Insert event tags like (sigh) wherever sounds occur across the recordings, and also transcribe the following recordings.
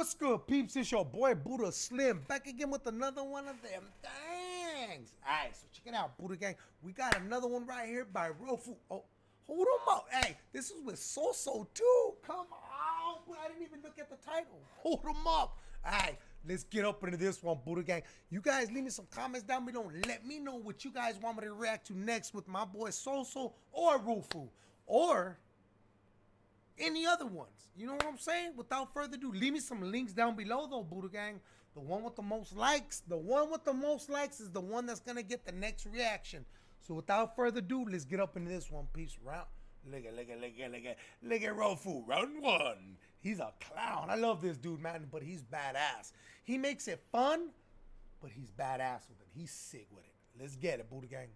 What's good, peeps? It's your boy Buddha Slim back again with another one of them things. Alright, so check it out, Buddha Gang. We got another one right here by Rofu. Oh, hold them up. Hey, this is with Soso too. Come on. I didn't even look at the title. Hold them up. Alright, let's get up into this one, Buddha Gang. You guys leave me some comments down below let me know what you guys want me to react to next with my boy Soso or Rofu. Or any other ones. You know what I'm saying? Without further ado, leave me some links down below though, Buddha Gang. The one with the most likes, the one with the most likes is the one that's gonna get the next reaction. So without further ado, let's get up into this one piece. Round look at look at look at look at look at Rofu. Round one. He's a clown. I love this dude, man, but he's badass. He makes it fun, but he's badass with it. He's sick with it. Let's get it, Buddha Gang.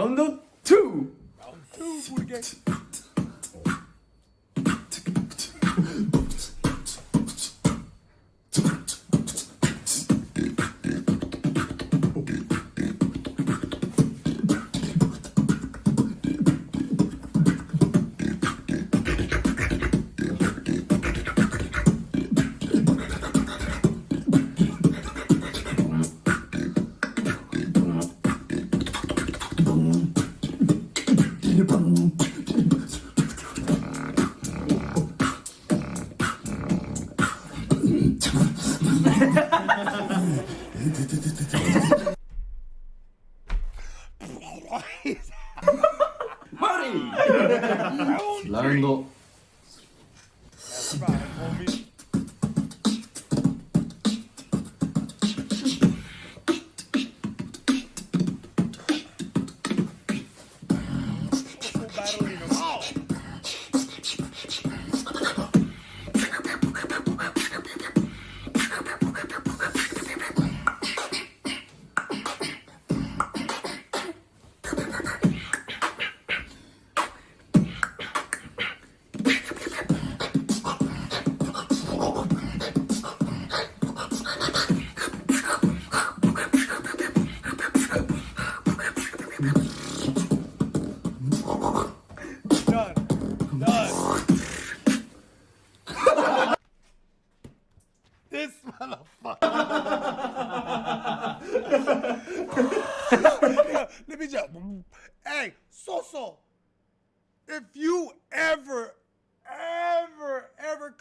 Round two. (laughs) ラウンド。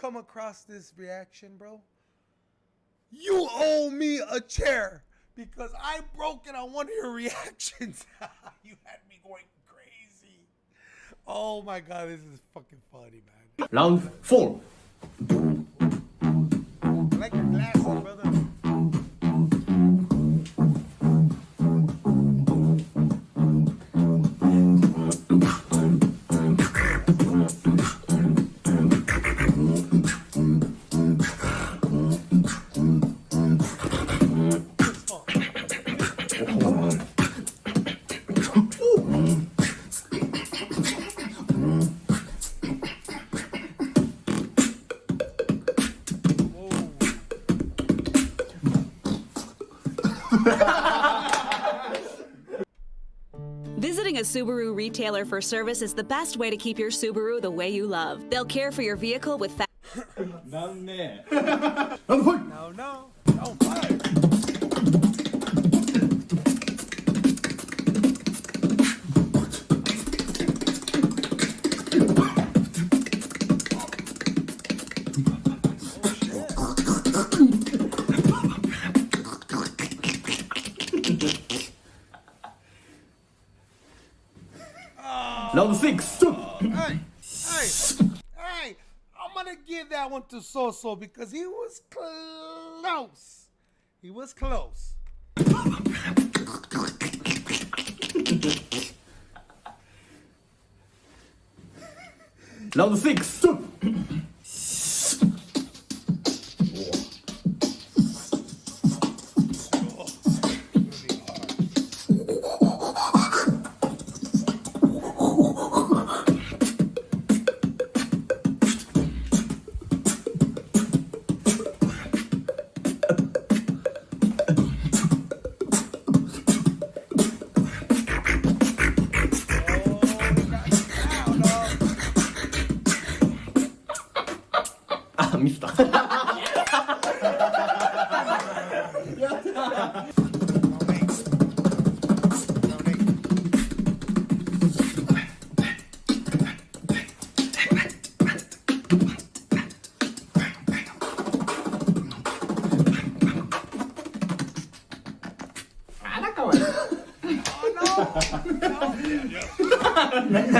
come across this reaction, bro, you owe me a chair because I broke it on one of your (laughs) reactions. (laughs) you had me going crazy. Oh my god, this is fucking funny, man. Round four. Like glasses, brother. (laughs) Visiting a Subaru retailer for service is the best way to keep your Subaru the way you love. They'll care for your vehicle with fast. (laughs) (laughs) No, no. One to Soso because he was close. He was close. Round six.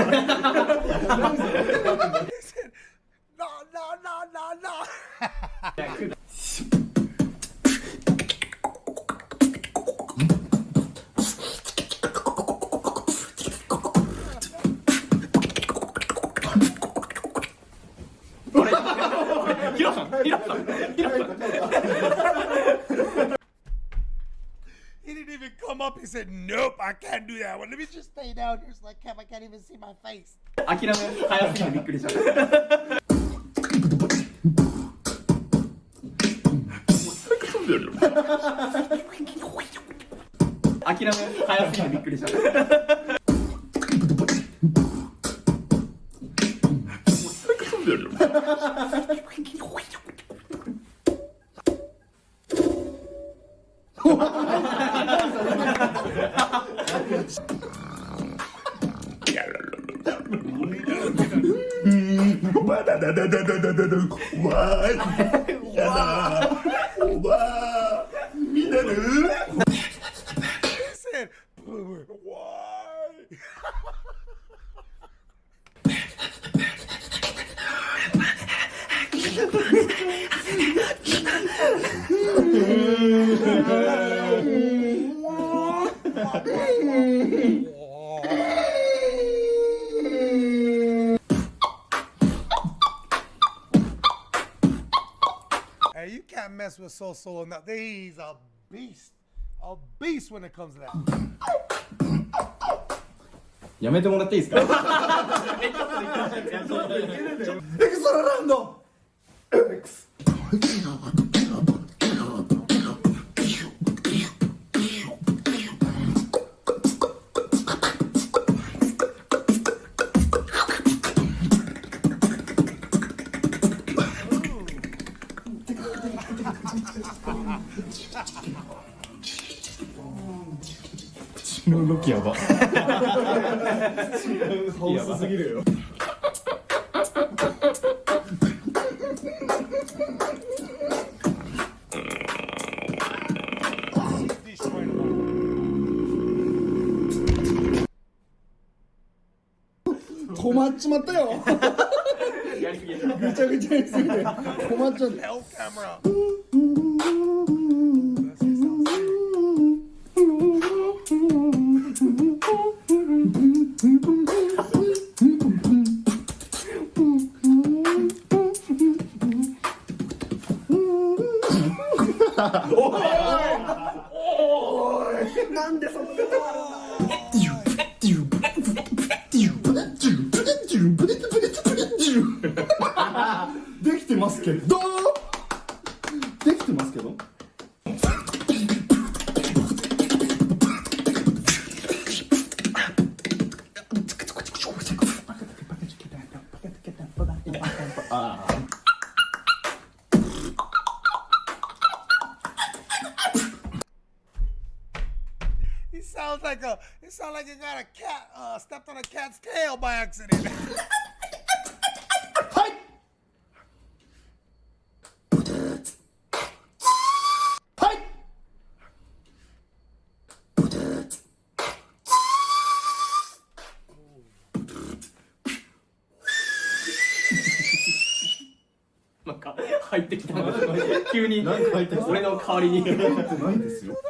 (laughs) (laughs) No, no, no, no, no. (laughs) He didn't even come up. He said, "Nope, I can't do that one. Let me just stay down here so I can't. I can't even see my face." 諦め早すぎてびっくりした。諦め早すぎてびっくりした。 (laughs) みんなぬー Hey, you can't mess with So Solo now. He's a beast. A beast when it comes to that. やめてもらっていいですか。エクストララウンド X (laughs) 口の動きやば。ハウスすぎるよ.止まっちまったよ。(laughs) ぐちゃぐちゃにすぎて。止まっちゃったおい。おい。おいなんでそんなできてますけどできてますけど He sounds like a. It sounds like he got a cat. Uh, stepped on a cat's tail by accident. はいはい oh 入ってきたんです急になんか入ってきた俺の代わりにないですよ「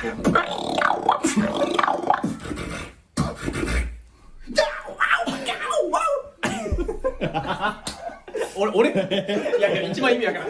(laughs) 俺俺？いやいや一番意味わからん。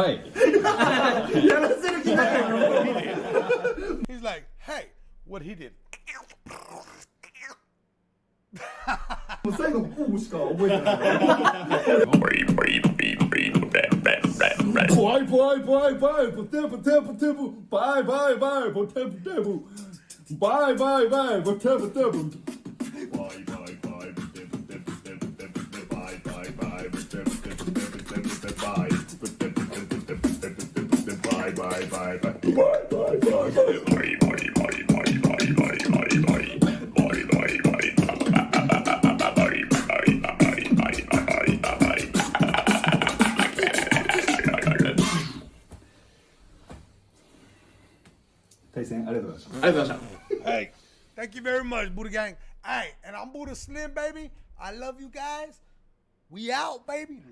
はいやらせる気ないよ He's like, hey, what he did. もう最後ポーしか覚えてない怖い怖い怖い怖いポテポテポテポバイバイバイポテポテポバイバイバイポテポテポバイバイバイポテポテポテポテポテポテポテバイバイバイポテポテポテポテポテバイ ポテバイバイバイバイバイバイバイ対戦ありがとうございましたありがとうございました Hey, thank you very much, Buddha Gang. Hey, and I'm Buddha Slim, baby. I love you guys. We out, baby.